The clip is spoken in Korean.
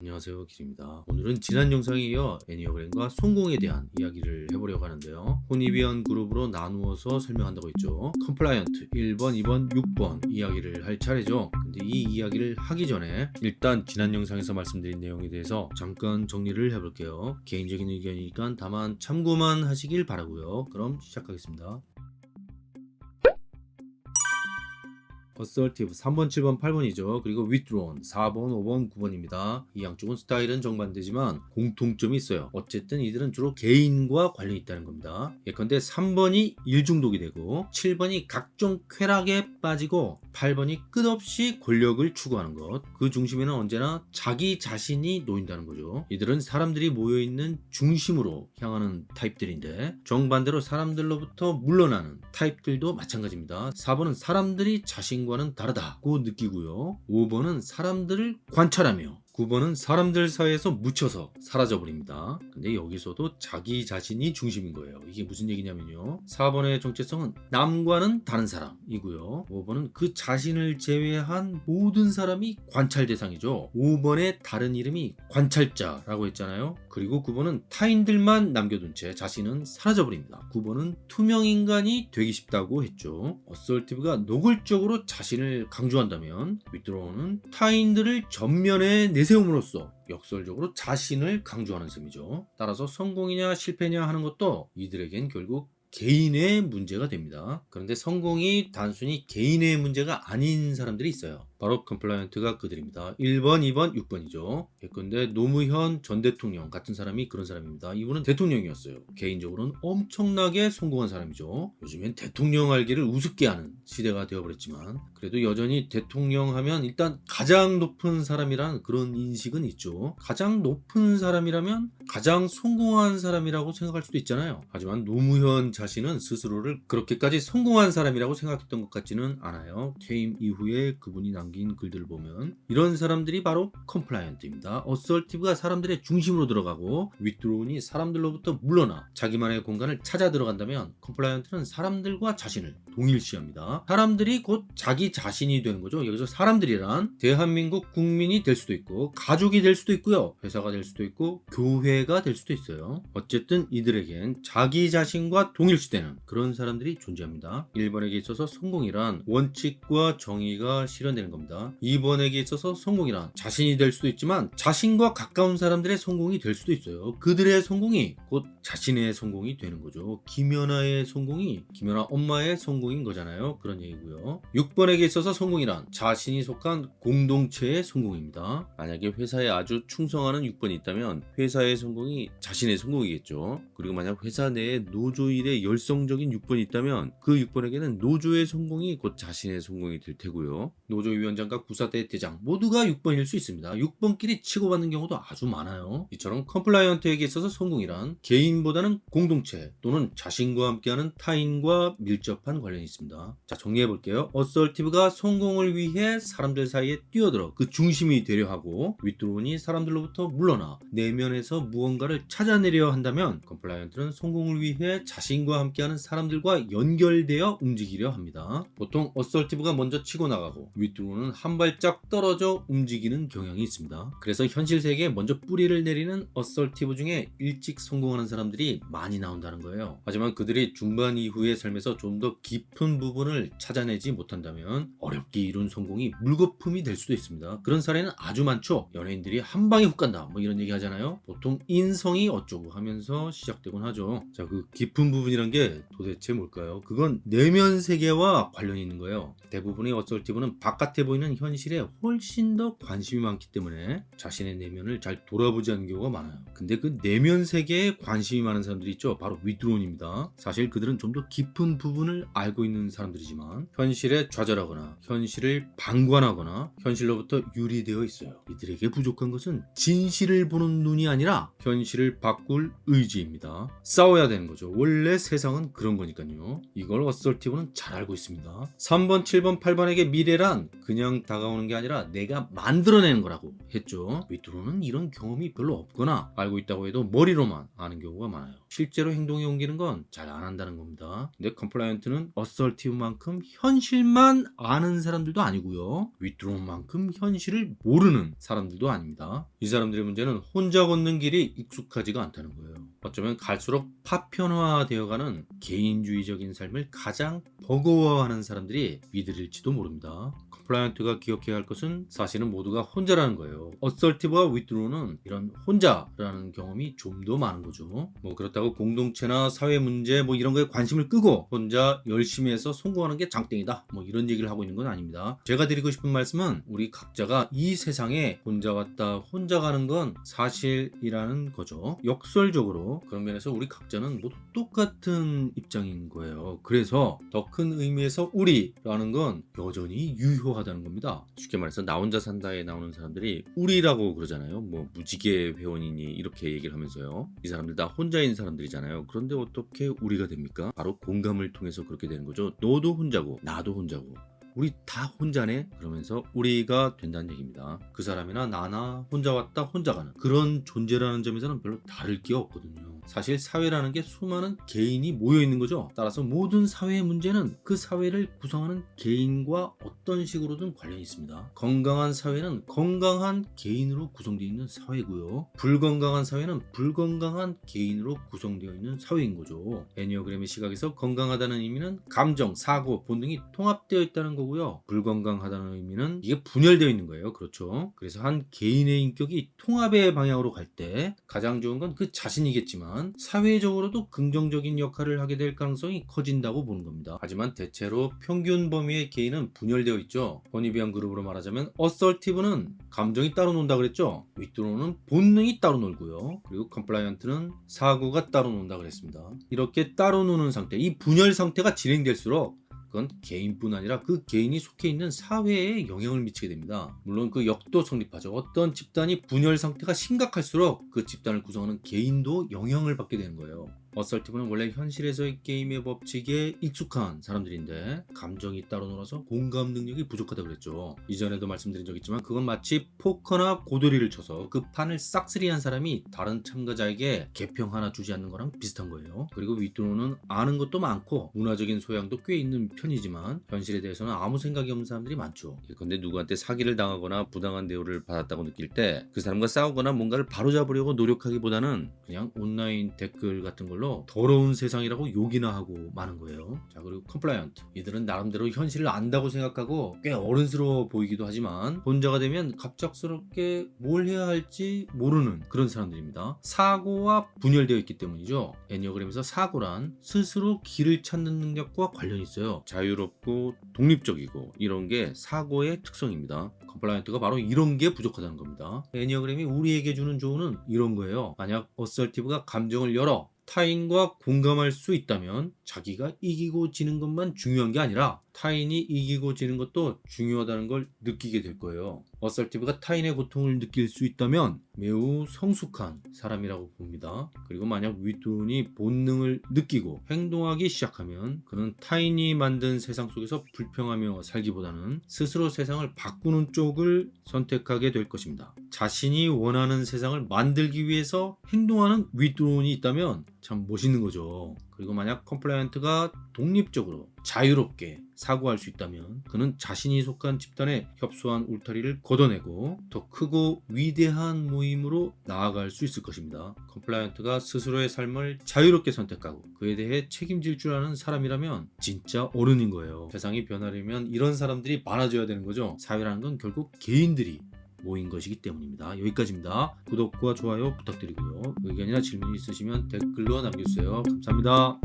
안녕하세요 길입니다. 오늘은 지난 영상에 이어 에니어그램과 성공에 대한 이야기를 해보려고 하는데요. 호나이비언 그룹으로 나누어서 설명한다고 했죠. compliant 1번 2번 6번 이야기를 할 차례죠. 근데 이 이야기를 하기 전에 일단 지난 영상에서 말씀드린 내용에 대해서 잠깐 정리를 해볼게요. 개인적인 의견이니까 다만 참고만 하시길 바라고요. 그럼 시작하겠습니다 assertive 3번, 7번, 8번이죠. 그리고 withdrawn 4번, 5번, 9번입니다. 이 양쪽은 스타일은 정반대지만 공통점이 있어요. 어쨌든 이들은 주로 개인과 관련이 있다는 겁니다. 예컨대 3번이 일중독이 되고 7번이 각종 쾌락에 빠지고 8번이 끝없이 권력을 추구하는 것. 그 중심에는 언제나 자기 자신이 놓인다는 거죠. 이들은 사람들이 모여있는 중심으로 향하는 타입들인데 정반대로 사람들로부터 물러나는 타입들도 마찬가지입니다. 4번은 사람들이 자신 과는 다르다고 느끼고요. 5번은 사람들을 관찰하며 9번은 사람들 사이에서 묻혀서 사라져 버립니다. 근데 여기서도 자기 자신이 중심인 거예요. 이게 무슨 얘기냐면요. 4번의 정체성은 남과는 다른 사람이고요. 5번은 그 자신을 제외한 모든 사람이 관찰 대상이죠. 5번의 다른 이름이 관찰자라고 했잖아요. 그리고 9번은 타인들만 남겨둔 채 자신은 사라져 버립니다. 9번은 투명 인간이 되기 쉽다고 했죠. assertive가 노골적으로 자신을 강조한다면 withdrawn은 타인들을 전면에 내 세움으로써 역설적으로 자신을 강조하는 셈이죠. 따라서 성공이냐 실패냐 하는 것도 이들에겐 결국 개인의 문제가 됩니다. 그런데 성공이 단순히 개인의 문제가 아닌 사람들이 있어요. 바로 compliant가 그들입니다. 1번, 2번, 6번이죠. 예컨대 노무현 전 대통령 같은 사람이 그런 사람입니다. 이분은 대통령이었어요. 개인적으로는 엄청나게 성공한 사람이죠. 요즘엔 대통령 알기를 우습게 하는 시대가 되어버렸지만 그래도 여전히 대통령 하면 일단 가장 높은 사람이라는 그런 인식은 있죠. 가장 높은 사람이라면 가장 성공한 사람이라고 생각할 수도 있잖아요. 하지만 노무현 자신은 스스로를 그렇게까지 성공한 사람이라고 생각했던 것 같지는 않아요. 퇴임 이후에 그분이 남 남긴 글들을 보면 이런 사람들이 바로 compliant입니다. assertive가 사람들의 중심으로 들어가고 withdrawn이 사람들로부터 물러나 자기만의 공간을 찾아 들어간다면 compliant는 사람들과 자신을 동일시합니다. 사람들이 곧 자기 자신이 되는 거죠. 여기서 사람들이란 대한민국 국민이 될 수도 있고 가족이 될 수도 있고요. 회사가 될 수도 있고 교회가 될 수도 있어요. 어쨌든 이들에겐 자기 자신과 동일시되는 그런 사람들이 존재합니다. 1번에게 있어서 성공이란 원칙과 정의가 실현되는 겁니다. 2번에게 있어서 성공이란 자신이 될 수도 있지만 자신과 가까운 사람들의 성공이 될 수도 있어요. 그들의 성공이 곧 자신의 성공이 되는 거죠. 김연아의 성공이 김연아 엄마의 성공 성공인 거잖아요. 그런 얘기고요. 6번에게 있어서 성공이란 자신이 속한 공동체의 성공입니다. 만약에 회사에 아주 충성하는 6번이 있다면 회사의 성공이 자신의 성공이겠죠. 그리고 만약 회사 내에 노조 일에 열성적인 6번이 있다면 그 6번에게는 노조의 성공이 곧 자신의 성공이 될 테고요. 노조 위원장과 구사대 대장 모두가 6번일 수 있습니다. 6번끼리 치고받는 경우도 아주 많아요. 이처럼 compliant에게 있어서 성공이란 개인보다는 공동체 또는 자신과 함께하는 타인과 밀접한 관련 관련이 있습니다. 자 정리해 볼게요. assertive가 성공을 위해 사람들 사이에 뛰어들어 그 중심이 되려 하고 withdrawn이 사람들로부터 물러나 내면에서 무언가를 찾아내려 한다면 compliant는 성공을 위해 자신과 함께하는 사람들과 연결되어 움직이려 합니다. 보통 assertive가 먼저 치고 나가고 withdrawn은 한 발짝 떨어져 움직이는 경향이 있습니다. 그래서 현실 세계에 먼저 뿌리를 내리는 assertive 중에 일찍 성공하는 사람들이 많이 나온다는 거예요. 하지만 그들이 중반 이후의 삶에서 좀 더 깊은 부분을 찾아내지 못한다면 어렵게 이룬 성공이 물거품이 될 수도 있습니다. 그런 사례는 아주 많죠. 연예인들이 한 방에 훅 간다 뭐 이런 얘기 하잖아요. 보통 인성이 어쩌고 하면서 시작되곤 하죠. 자 그 깊은 부분이란 게 도대체 뭘까요? 그건 내면 세계와 관련이 있는 거예요. 대부분의 assertive는 바깥 에 보이는 현실에 훨씬 더 관심이 많기 때문에 자신의 내면을 잘 돌아보지 않는 경우가 많아요. 근데 그 내면 세계에 관심이 많은 사람들이 있죠. 바로 withdrawn입니다. 사실 그들은 좀 더 깊은 부분을 알고 있는 사람들이지만 현실에 좌절하거나 현실을 방관하거나 현실로부터 유리되어 있어요. 이들에게 부족한 것은 진실을 보는 눈이 아니라 현실을 바꿀 의지입니다. 싸워야 되는 거죠. 원래 세상은 그런 거니까요. 이걸 assertive는 잘 알고 있습니다. 3번, 7번, 8번에게 미래란 그냥 다가오는 게 아니라 내가 만들어내는 거라고 했죠. withdrawn은 이런 경험이 별로 없거나 알고 있다고 해도 머리로만 아는 경우가 많아요. 실제로 행동에 옮기는 건 잘 안 한다는 겁니다. 근데 compliant는 assertive만큼 현실만 아는 사람들도 아니고요. withdrawn만큼 현실을 모르는 사람들도 아닙니다. 이 사람들의 문제는 혼자 걷는 길이 익숙하지가 않다는 거예요. 어쩌면 갈수록 파편화되어가는 개인주의적인 삶을 가장 버거워하는 사람들이 이들일지도 모릅니다. compliant가 기억해야 할 것은 사실은 모두가 혼자라는 거예요. assertive와 withdrawn은 이런 혼자라는 경험이 좀 더 많은 거죠. 뭐 그렇다고 공동체나 사회 문제 뭐 이런 거에 관심을 끄고 혼자 열심히 해서 성공하는 게 장땡이다. 뭐 이런 얘기를 하고 있는 건 아닙니다. 제가 드리고 싶은 말씀은 우리 각자가 이 세상에 혼자 왔다 혼자 가는 건 사실이라는 거죠. 역설적으로 그런 면에서 우리 각자는 모두 똑같은 입장인 거예요. 그래서 더 큰 의미에서 우리라는 건 여전히 유효하다 는 겁니다. 쉽게 말해서 나 혼자 산다에 나오는 사람들이 우리라고 그러잖아요. 뭐 무지개 회원이니 이렇게 얘기를 하면서요. 이 사람들 다 혼자인 사람들이잖아요. 그런데 어떻게 우리가 됩니까? 바로 공감을 통해서 그렇게 되는 거죠. 너도 혼자고 나도 혼자고 우리 다 혼자네? 그러면서 우리가 된다는 얘기입니다. 그 사람이나 나나 혼자 왔다 혼자 가는 그런 존재라는 점에서는 별로 다를 게 없거든요. 사실 사회라는 게 수많은 개인이 모여 있는 거죠. 따라서 모든 사회의 문제는 그 사회를 구성하는 개인과 어떤 식으로든 관련이 있습니다. 건강한 사회는 건강한 개인으로 구성되어 있는 사회고요. 불건강한 사회는 불건강한 개인으로 구성되어 있는 사회인 거죠. 애니어그램의 시각에서 건강하다는 의미는 감정, 사고, 본능이 통합되어 있다는 거 고요. 불건강하다는 의미는 이게 분열되어 있는 거예요. 그렇죠. 그래서 한 개인의 인격이 통합의 방향으로 갈 때 가장 좋은 건 그 자신이겠지만 사회적으로도 긍정적인 역할을 하게 될 가능성이 커진다고 보는 겁니다. 하지만 대체로 평균 범위의 개인은 분열되어 있죠. Hornevian 그룹으로 말하자면 assertive는 감정이 따로 논다 그랬죠. withdrawn은 본능이 따로 놀고요. 그리고 compliant는 사고가 따로 논다 그랬습니다. 이렇게 따로 노는 상태, 이 분열 상태가 진행될수록 그건 개인뿐 아니라 그 개인이 속해 있는 사회에 영향을 미치게 됩니다. 물론 그 역도 성립하죠. 어떤 집단이 분열 상태가 심각할수록 그 집단을 구성하는 개인도 영향을 받게 되는 거예요. assertive는 원래 현실에서의 게임의 법칙에 익숙한 사람들인데 감정이 따로 놀아서 공감 능력이 부족하다고 그랬죠. 이전에도 말씀드린 적 있지만 그건 마치 포커나 고도리를 쳐서 그 판을 싹쓸이한 사람이 다른 참가자에게 개평 하나 주지 않는 거랑 비슷한 거예요. 그리고 withdrawn은 아는 것도 많고 문화적인 소양도 꽤 있는 편이지만 현실에 대해서는 아무 생각이 없는 사람들이 많죠. 예컨대 누구한테 사기를 당하거나 부당한 대우를 받았다고 느낄 때 그 사람과 싸우거나 뭔가를 바로잡으려고 노력하기보다는 그냥 온라인 댓글 같은 걸로 더러운 세상이라고 욕이나 하고 마는 거예요. 자 그리고 compliant 이들은 나름대로 현실을 안다고 생각하고 꽤 어른스러워 보이기도 하지만 혼자가 되면 갑작스럽게 뭘 해야 할지 모르는 그런 사람들입니다. 사고와 분열되어 있기 때문이죠. 에니어그램에서 사고란 스스로 길을 찾는 능력과 관련이 있어요. 자유롭고 독립적이고 이런 게 사고의 특성입니다. compliant가 바로 이런 게 부족하다는 겁니다. 에니어그램이 우리에게 주는 조언은 이런 거예요. 만약 assertive가 감정을 열어 타인과 공감할 수 있다면 자기가 이기고 지는 것만 중요한 게 아니라 타인이 이기고 지는 것도 중요하다는 걸 느끼게 될 거예요. assertive가 타인의 고통을 느낄 수 있다면 매우 성숙한 사람이라고 봅니다. 그리고 만약 withdrawn이 본능을 느끼고 행동하기 시작하면 그는 타인이 만든 세상 속에서 불평하며 살기보다는 스스로 세상을 바꾸는 쪽을 선택하게 될 것입니다. 자신이 원하는 세상을 만들기 위해서 행동하는 withdrawn이 있다면 참 멋있는 거죠. 그리고 만약 compliant가 독립적으로 자유롭게 사고할 수 있다면 그는 자신이 속한 집단에 협소한 울타리를 걷어내고 더 크고 위대한 모임으로 나아갈 수 있을 것입니다. compliant가 스스로의 삶을 자유롭게 선택하고 그에 대해 책임질 줄 아는 사람이라면 진짜 어른인 거예요. 세상이 변하려면 이런 사람들이 많아져야 되는 거죠. 사회라는 건 결국 개인들이 모인 것이기 때문입니다. 여기까지입니다. 구독과 좋아요 부탁드리고요. 의견이나 질문이 있으시면 댓글로 남겨주세요. 감사합니다.